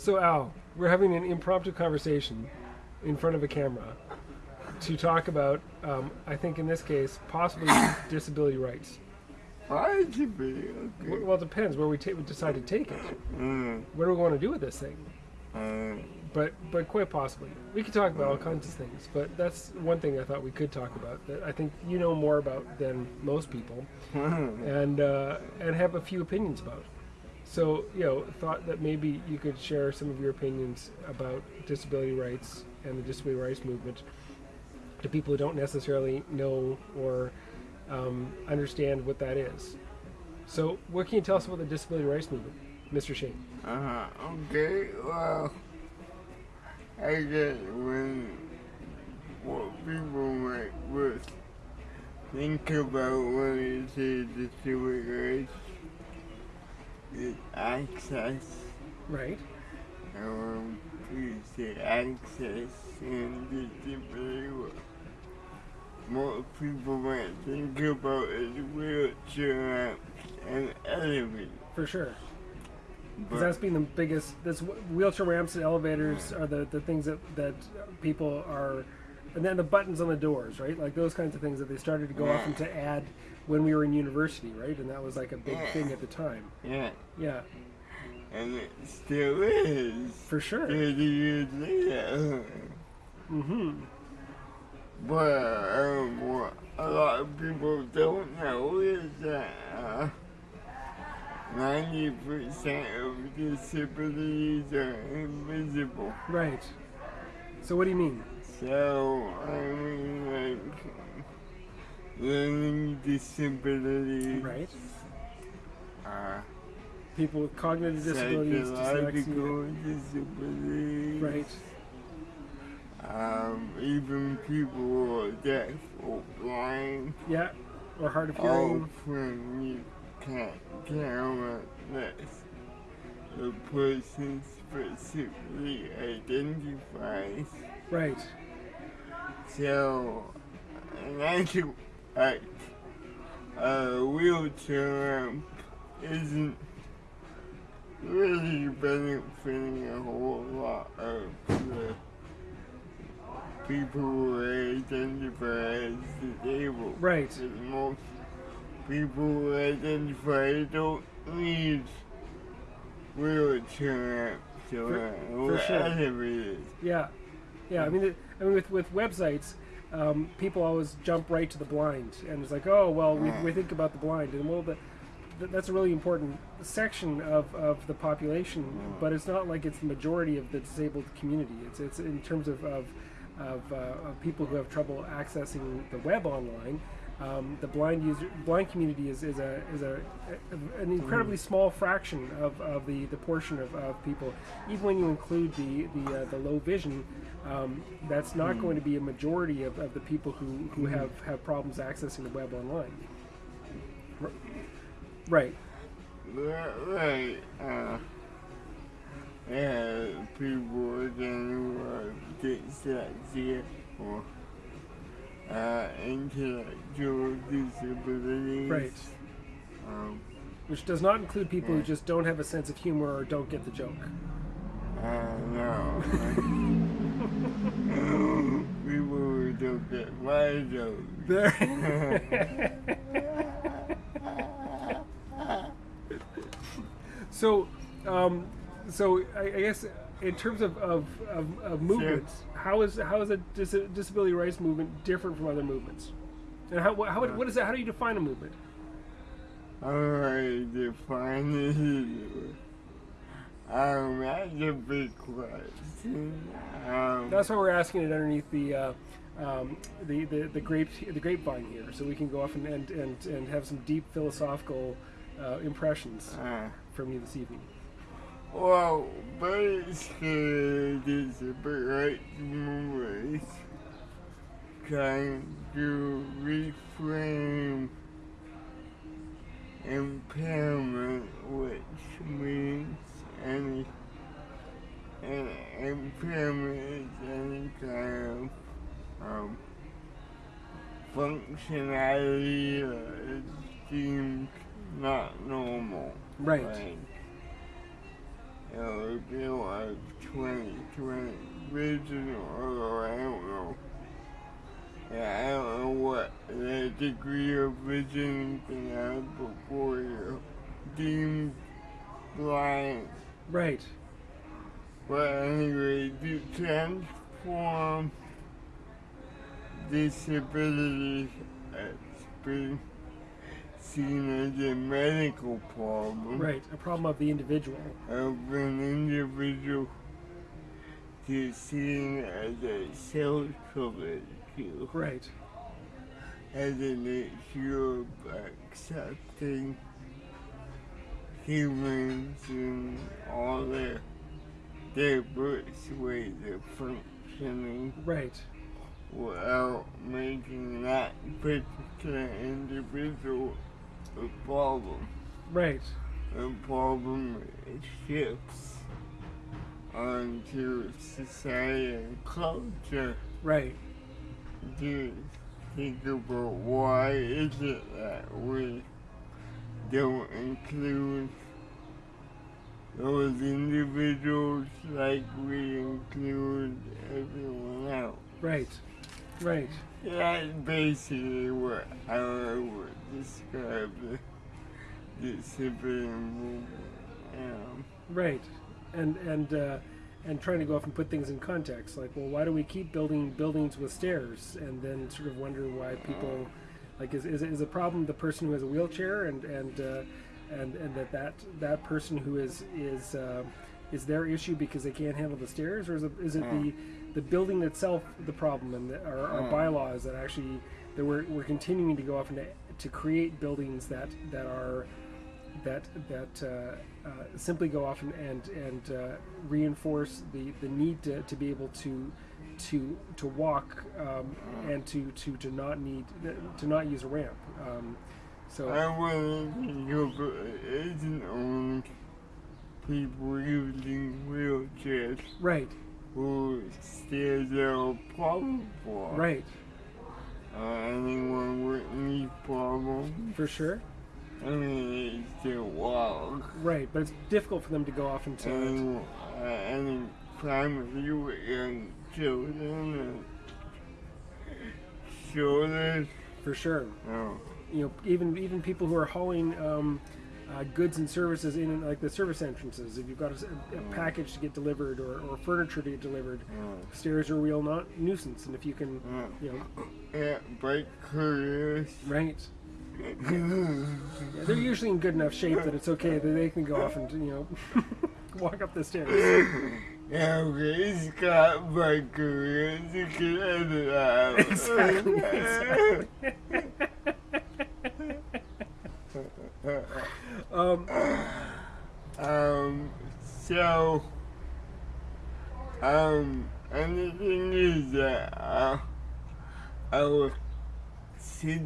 So Al, we're having an impromptu conversation in front of a camera to talk about, um, I think in this case, possibly disability rights. Why should be W- okay? Well, it depends where we, ta- we decide to take it. Mm, What do we want to do with this thing? uh, But but quite possibly, we could talk about all kinds of things. But that's one thing I thought we could talk about that I think you know more about than most people, and uh, and have a few opinions about. So you know, thought that maybe you could share some of your opinions about disability rights and the disability rights movement to people who don't necessarily know or um, understand what that is. So, what can you tell us about the disability rights movement, Mr. Shane? uh, okay, well, I guess when what people might think about when disability rights access, Right. um, we say access and the disability. What people might think about is wheelchair ramps and elevators. For sure. Because that's been the biggest. This wheelchair ramps and elevators are the, the things that that people are, and then the buttons on the doors, right? Like those kinds of things that they started to go off and to add when we were in university, right? And that was like a big thing at the time. yeah, Yeah, and it still is. for sure. 30 years later. Mm-hmm. But um, what a lot of people don't know is that uh, 90% of disabilities are invisible. Right. So what do you mean? So, I mean, like, learning disabilities, Right. uh, People with cognitive disabilities, dyslexia. disabilities, Right. um, even people who are deaf or blind, Yeah. Or hard of all hearing. from you can't count unless the person specifically identifies. Right. So, in actual fact, a wheelchair ramp isn't really benefiting a whole lot of the people who identify as disabled. Right. Most people who identify don't need wheelchair ramps or for sure. whatever it is. Yeah, yeah. I mean, it, I mean, with with websites, um, people always jump right to the blind, and it's like, oh, well, we, we think about the blind, and well, the, that's a really important section of, of the population, but it's not like it's the majority of the disabled community. It's it's in terms of of, of, uh, of people who have trouble accessing the web online. Um, the blind user, blind community is, is a is a, a- an incredibly small fraction of, of the, the portion of, of people. Even when you include the the, uh, the low vision, um, that's not going to be a majority of, of the people who, who have, have problems accessing the web online. R- Right. Right. Uh, yeah, people who are dyslexia or uh, intellectual disabilities. Right. Um, Which does not include people who just don't have a sense of humor or don't get the joke. uh, no. people who don't get my. There. so, um, so I, I guess in terms of, of, of, of movements, how is how is a dis- disability rights movement different from other movements? And how, how what is that? How do you define a movement? Alright, define it. Um, that's a big question. Um, That's why we're asking it underneath the. Uh, um, the, the, the grape the grapevine here, so we can go off and, and, and, and have some deep philosophical uh, impressions uh, from you this evening. Well, basically, is a right movement trying to reframe impairment, which means any, any impairment is any kind of um, functionality that is deemed not normal. Right. Like, it would be like 2020 vision or I don't know. Yeah, I don't know what the degree of vision you can have before you're deemed blind. Right. But anyway, to transform disability has been seen as a medical problem Right. A problem of the individual. of an individual to seen as a social issue, Right. as an issue of accepting humans and all their diverse ways of functioning Right. without making that particular individual a problem. Right. The problem it shifts onto society and culture Right. to think about why is it that we don't include those individuals like we include everyone else. Right. Right. That's basically what I would describe the movement. Um, Right, and and uh, and trying to go off and put things in context, like, well, why do we keep building buildings with stairs, and then sort of wonder why people, like, is is is a problem the person who has a wheelchair, and and uh, and and that that that person who is is uh, is their issue because they can't handle the stairs, or is it, is it the the building itself the problem, and the, our, our Mm. bylaws that actually that we're, we're continuing to go off and to, to create buildings that that are that that uh, uh, simply go off and and, and uh, reinforce the, the need to, to be able to to to walk um, and to, to, to not need to not use a ramp. Um, so I think of it isn't only people using wheelchairs right, who are a problem for. right, Uh, anyone with any problem, for sure, I mean, they still walk. right. But it's difficult for them to go off into Any, uh, any family with young children and shoulders. for sure. No. You know, even even people who are hauling. Um, uh, goods and services in like the service entrances. If you've got a, a mm. package to get delivered or, or furniture to get delivered, No. stairs are a real not nuisance. And if you can, No. you know, Yeah, bike careers. right, Yeah, they're usually in good enough shape that it's okay that they can go off and you know walk up the stairs. yeah, okay, he's got careers. You can edit out. Exactly, exactly. um, um, so, um, and the thing is that uh, I was sitting